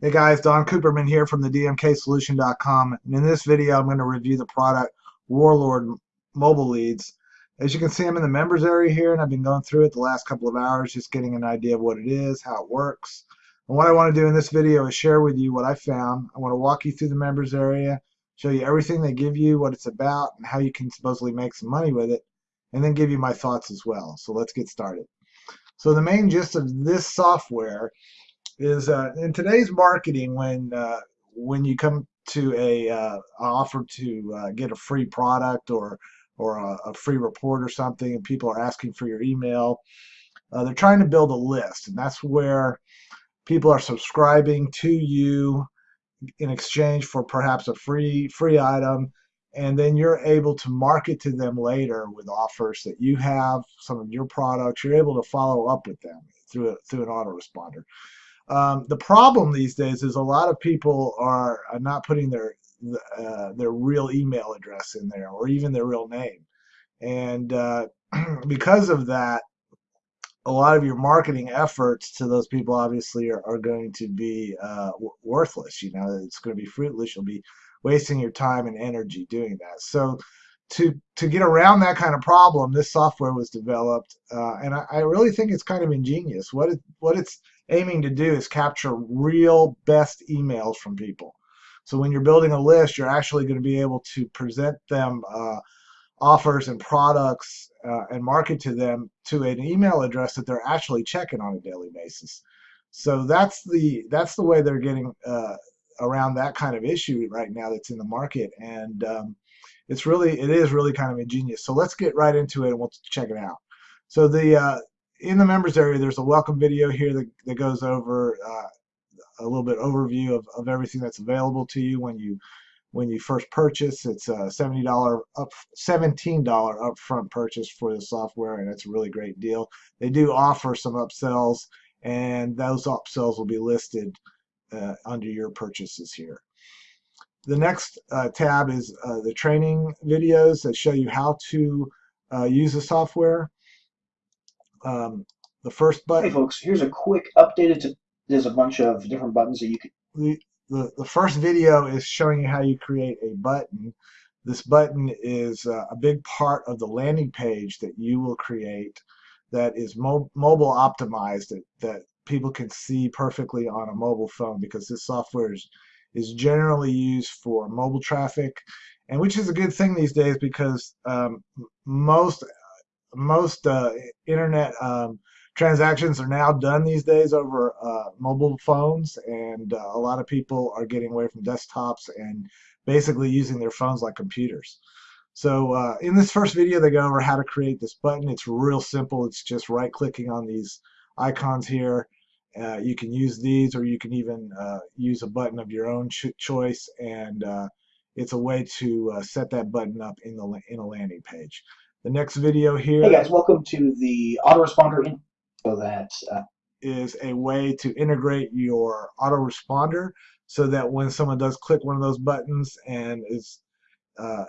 Hey guys, Don Cooperman here from the DMKSolution.com and in this video I'm going to review the product Warlord Mobile Leads. As you can see I'm in the members area here and I've been going through it the last couple of hours just getting an idea of what it is, how it works. And what I want to do in this video is share with you what I found. I want to walk you through the members area, show you everything they give you, what it's about, and how you can supposedly make some money with it, and then give you my thoughts as well. So let's get started. So the main gist of this software is uh, in today's marketing when uh, when you come to a uh, offer to uh, get a free product or or a, a, free report or something and people are asking for your email uh, they're trying to build a list and that's where people are subscribing to you in exchange for perhaps a free free item and then you're able to market to them later with offers that you have some of your products you're able to follow up with them through a, through an autoresponder um, the problem these days is a lot of people are, are not putting their uh, their real email address in there or even their real name. And uh, because of that, a lot of your marketing efforts to those people obviously are, are going to be uh, worthless. You know, it's going to be fruitless. You'll be wasting your time and energy doing that. So to to get around that kind of problem, this software was developed, uh, and I, I, really think it's kind of ingenious. What it what it's aiming to do is capture real best emails from people. So when you're building a list, you're actually going to be able to present them uh, offers and products uh, and market to them to an email address that they're actually checking on a daily basis. So that's the that's the way they're getting uh, around that kind of issue right now that's in the market and. Um, it's really it is really kind of ingenious. So let's get right into it and we'll check it out. So the uh, in the members area, there's a welcome video here that, that goes over uh, a little bit overview of, of everything that's available to you when you when you first purchase. It's a $70 up $17 upfront purchase for the software, and it's a really great deal. They do offer some upsells, and those upsells will be listed uh, under your purchases here. The next uh, tab is uh, the training videos that show you how to uh, use the software. Um, the first button. Hey folks, here's a quick updated. To there's a bunch of different buttons that you can. The, the, the first video is showing you how you create a button. This button is uh, a big part of the landing page that you will create that is mo mobile optimized that, that people can see perfectly on a mobile phone because this software is is generally used for mobile traffic, and which is a good thing these days because um, most most uh, internet um, transactions are now done these days over uh, mobile phones, and uh, a lot of people are getting away from desktops and basically using their phones like computers. So uh, in this first video, they go over how to create this button. It's real simple. It's just right-clicking on these icons here uh, you can use these or you can even uh, use a button of your own ch choice and uh, it's a way to set that button up in the in a landing page. The next video here. Hey guys, welcome to the autoresponder info that uh, is a way to integrate your autoresponder so that when someone does click one of those buttons and is uh,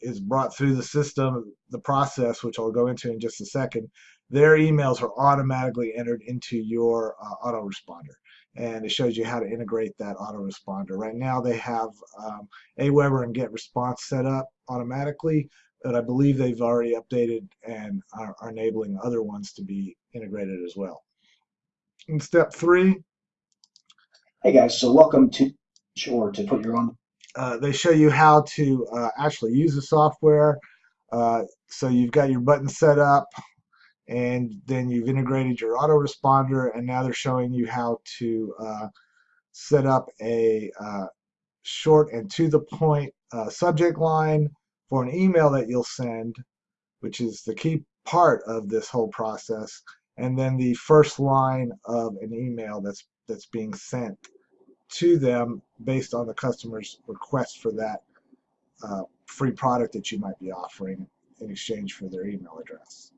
is brought through the system, the process, which I'll go into in just a second, their emails are automatically entered into your uh, autoresponder. And it shows you how to integrate that autoresponder. Right now they have um, Aweber and GetResponse set up automatically, but I believe they've already updated and are, are enabling other ones to be integrated as well. In step three. Hey guys, so welcome to Sure to put your own. Uh, they show you how to uh, actually use the software. Uh, so you've got your button set up and then you've integrated your autoresponder and now they're showing you how to uh, set up a uh, short and to the point uh, subject line for an email that you'll send which is the key part of this whole process and then the first line of an email that's that's being sent to them based on the customer's request for that uh, free product that you might be offering in exchange for their email address.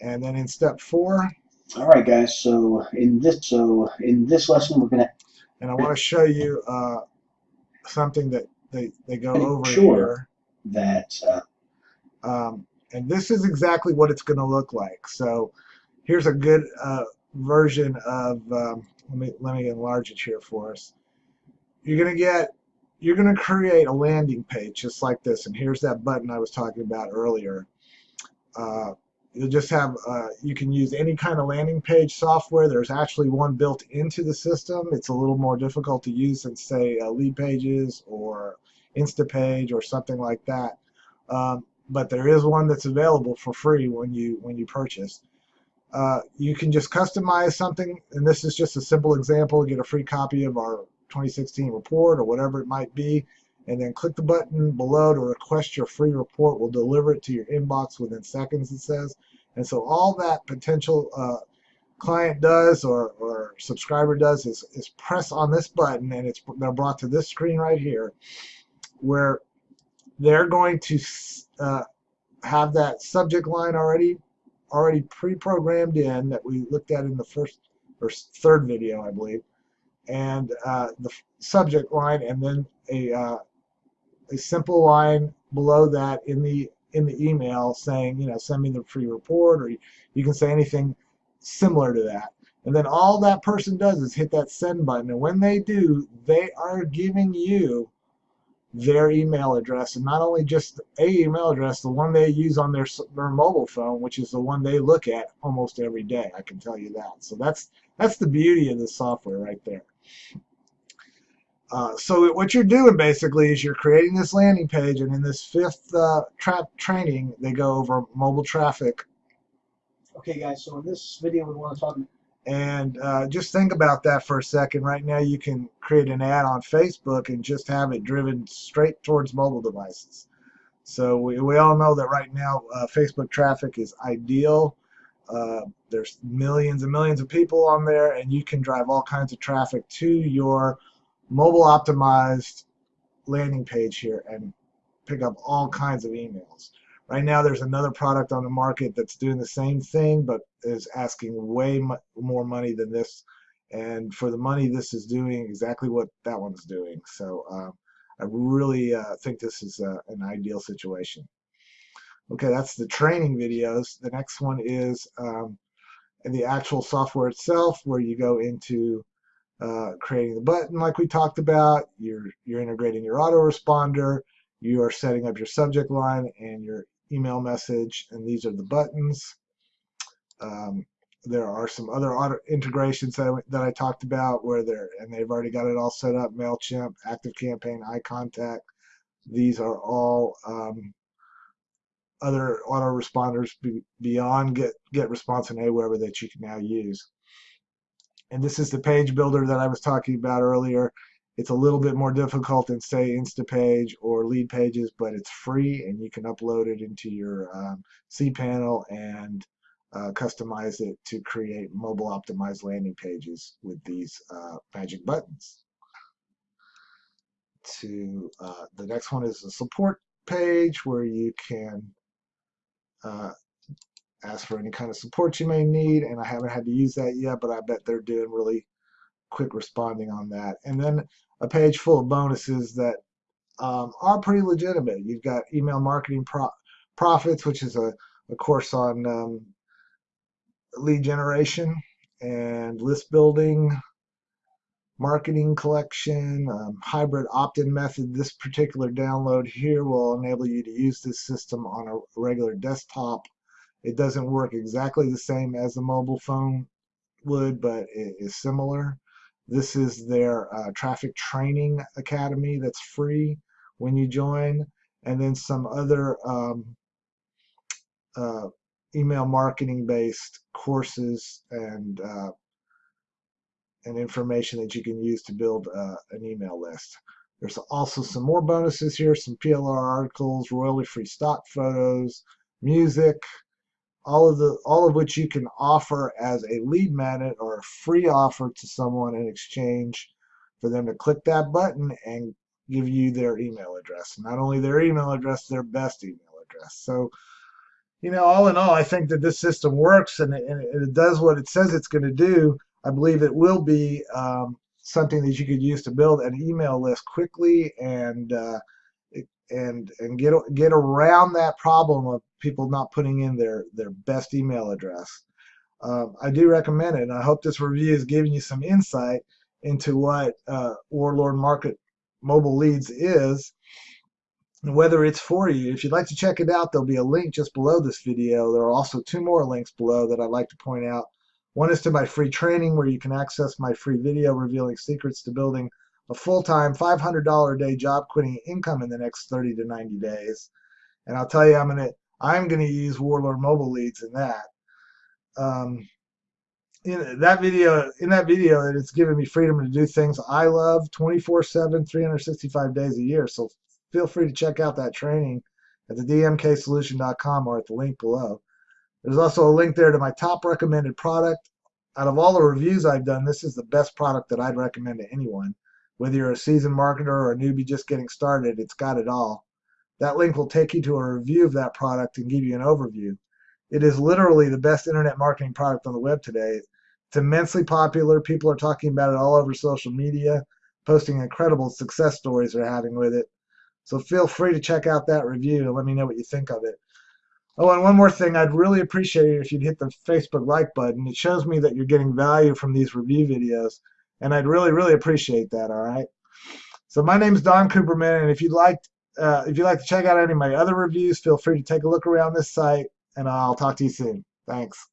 And then in step four. All right, guys. So in this, so in this lesson, we're gonna. And I want to show you uh, something that they they go over sure here. That. Uh, um, and this is exactly what it's going to look like. So here's a good uh, version of um, let me let me enlarge it here for us. You're gonna get you're gonna create a landing page just like this, and here's that button I was talking about earlier. Uh, you'll just have uh, you can use any kind of landing page software. There's actually one built into the system. It's a little more difficult to use than say uh, Leadpages or Instapage or something like that. Um, but there is one that's available for free when you when you purchase. Uh, you can just customize something, and this is just a simple example. Get a free copy of our 2016 report or whatever it might be, and then click the button below to request your free report. We'll deliver it to your inbox within seconds, it says. And so all that potential uh, client does or, or subscriber does is, is press on this button, and it's they're brought to this screen right here, where they're going to uh, have that subject line already already pre-programmed in that we looked at in the first or third video, I believe, and uh, the subject line, and then a uh, a simple line below that in the in the email saying, you know, send me the free report, or you, you can say anything similar to that. And then all that person does is hit that send button, and when they do, they are giving you their email address and not only just a email address the one they use on their, their mobile phone which is the one they look at almost every day I can tell you that. So that's that's the beauty of the software right there. Uh, so what you're doing basically is you're creating this landing page and in this fifth uh, tra training they go over mobile traffic. Okay guys so in this video we want to talk and uh, just think about that for a second. Right now, you can create an ad on Facebook and just have it driven straight towards mobile devices. So we, we all know that right now, uh, Facebook traffic is ideal. Uh, there's millions and millions of people on there, and you can drive all kinds of traffic to your mobile optimized landing page here and pick up all kinds of emails. Right now, there's another product on the market that's doing the same thing, but is asking way more money than this. And for the money, this is doing exactly what that one's doing. So uh, I really uh, think this is uh, an ideal situation. Okay, that's the training videos. The next one is um, the actual software itself, where you go into uh, creating the button like we talked about. You're you're integrating your autoresponder. You are setting up your subject line and your email message, and these are the buttons. Um, there are some other auto integrations that I, that I talked about where they're and they've already got it all set up Mailchimp ActiveCampaign iContact these are all um, other autoresponders be, beyond get GetResponse and Aweber that you can now use. And this is the page builder that I was talking about earlier it's a little bit more difficult than say Instapage or Leadpages, but it's free and you can upload it into your um, cPanel and uh, customize it to create mobile optimized landing pages with these uh, magic buttons. To uh, the next one is a support page where you can uh, ask for any kind of support you may need and I haven't had to use that yet but I bet they're doing really quick responding on that and then a page full of bonuses that um, are pretty legitimate. You've got email marketing pro profits, which is a, a course on um, lead generation and list building, marketing collection, um, hybrid opt-in method. This particular download here will enable you to use this system on a regular desktop. It doesn't work exactly the same as a mobile phone would, but it is similar. This is their uh, traffic training academy that's free when you join, and then some other um, uh, email marketing based courses and uh, and information that you can use to build uh, an email list. There's also some more bonuses here, some PLR articles, royalty-free stock photos, music, all of the all of which you can offer as a lead magnet or a free offer to someone in exchange for them to click that button and give you their email address. Not only their email address their best email address. So you know all in all i think that this system works and it, and it does what it says it's going to do. I believe it will be um, something that you could use to build an email list quickly and uh, and and get get around that problem of people not putting in their their best email address. Um, I do recommend it, and I hope this review is giving you some insight into what uh, Warlord Market Mobile Leads is and whether it's for you. If you'd like to check it out, there'll be a link just below this video. There are also two more links below that I'd like to point out. One is to my free training where you can access my free video revealing secrets to building a full-time $500 a day job quitting income in the next 30 to 90 days. And I'll tell you, I'm gonna I'm gonna use Warlord Mobile Leads in that. Um, in that video, in that video, it's given me freedom to do things I love 24/7, 365 days a year. So feel free to check out that training at the dmksolution.com or at the link below. There's also a link there to my top recommended product. Out of all the reviews I've done, this is the best product that I'd recommend to anyone. Whether you're a seasoned marketer or a newbie just getting started, it's got it all. That link will take you to a review of that product and give you an overview. It is literally the best internet marketing product on the web today. It's immensely popular. People are talking about it all over social media, posting incredible success stories they're having with it. So feel free to check out that review and let me know what you think of it. Oh, and one more thing, I'd really appreciate it if you'd hit the Facebook like button. It shows me that you're getting value from these review videos, and I'd really, really appreciate that. All right. So my name is Don Cooperman, and if you'd like, uh, if you'd like to check out any of my other reviews, feel free to take a look around this site, and I'll talk to you soon. Thanks.